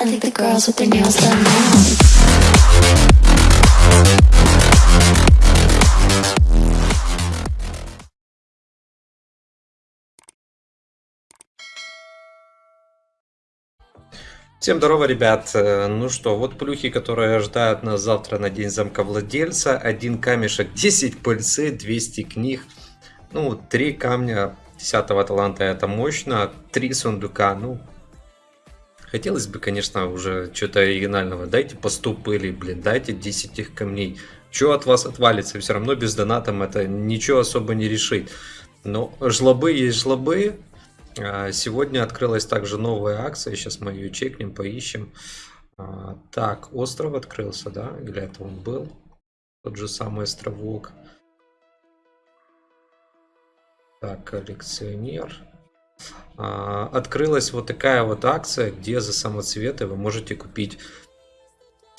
I think the girls with their nails done now. Всем здорово, ребят. Э, Ну что, вот плюхи, которые ожидают нас завтра на день замка владельца. Один камешек, 10 пыльцы, 200 книг. Ну, три камня 10 таланта это мощно. Три сундука, ну... Хотелось бы, конечно, уже что-то оригинального. Дайте по 100 пыли, блин, дайте 10 их камней. Что от вас отвалится? Все равно без донатом это ничего особо не решит. Но жлобы есть жлобы. А, Сегодня открылась также новая акция, сейчас мы ее чекнем, поищем. А, Так, остров открылся, да? Или это он был? Тот же самый островок. Так, коллекционер. А, Открылась вот такая вот акция, где за самоцветы вы можете купить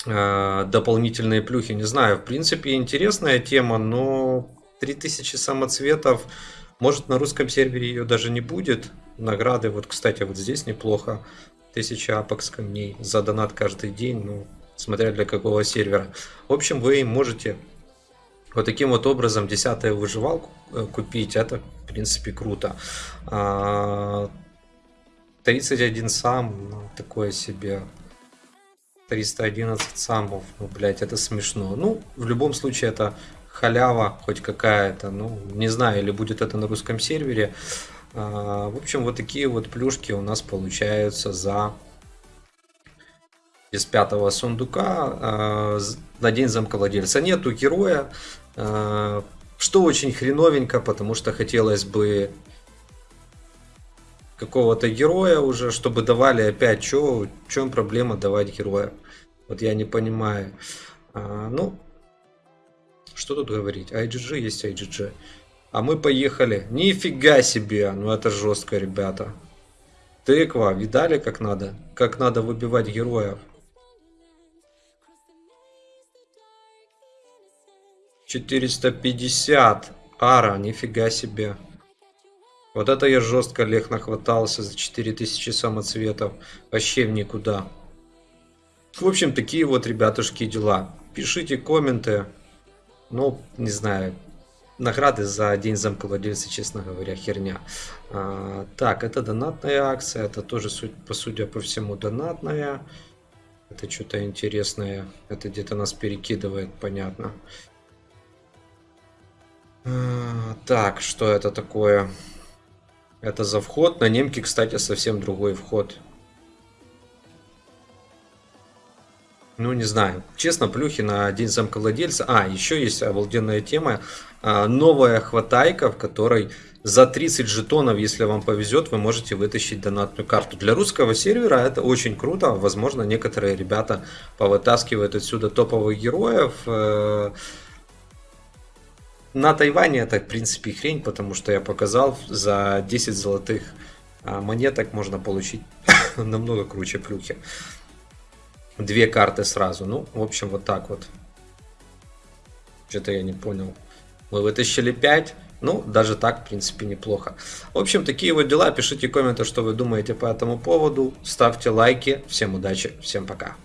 а, дополнительные плюхи. Не знаю, в принципе интересная тема, но 3000 самоцветов, может на русском сервере ее даже не будет. Награды, вот кстати, вот здесь неплохо. 1000 апекс камней за донат каждый день, ну, смотря для какого сервера. В общем, вы можете вот таким вот образом 10 выживалку э, купить. Это, в принципе, круто. А, 31 сам, ну, такое себе. 311 самов, ну, блять, это смешно. Ну, в любом случае, это халява хоть какая-то. Ну, не знаю, или будет это на русском сервере. А, В общем, вот такие вот плюшки у нас получаются за из пятого сундука з- на день замка владельца. Нету героя, а, что очень хреновенько, потому что хотелось бы какого-то героя уже, чтобы давали опять. Чё, в чем проблема давать героя? Вот я не понимаю. А, ну, что тут говорить? IGG есть IGG. А мы поехали. Нифига себе. Ну это жестко, ребята. Тыква. Видали, как надо? Как надо выбивать героев? 450. Ара, нифига себе. Вот это я жестко лег нахватался за 4000 самоцветов. Вообще в никуда. В общем, такие вот, ребятушки, дела. Пишите комменты. Ну, не знаю. Награды за день замка владельца, честно говоря, херня. А, так, это донатная акция. Это тоже, по судя по всему, донатная. Это что-то интересное. Это где-то нас перекидывает, понятно. Так, что это такое? Это за вход. На немке, кстати, совсем другой вход. Ну, не знаю. Честно, плюхи на день замка владельца. А, еще есть обалденная тема. А, Новая хватайка, в которой за 30 жетонов, если вам повезет, вы можете вытащить донатную карту. Для русского сервера это очень круто. Возможно, некоторые ребята повытаскивают отсюда топовых героев. Э, На Тайване это, в принципе, хрень, потому что я показал, за 10 золотых а, монеток можно получить намного круче плюхи. Две карты сразу. Ну, в общем, вот так вот. Что-то я не понял. Мы вытащили 5. Ну, даже так, в принципе, неплохо. В общем, такие вот дела. Пишите комменты, что вы думаете по этому поводу. Ставьте лайки. Всем удачи, всем пока.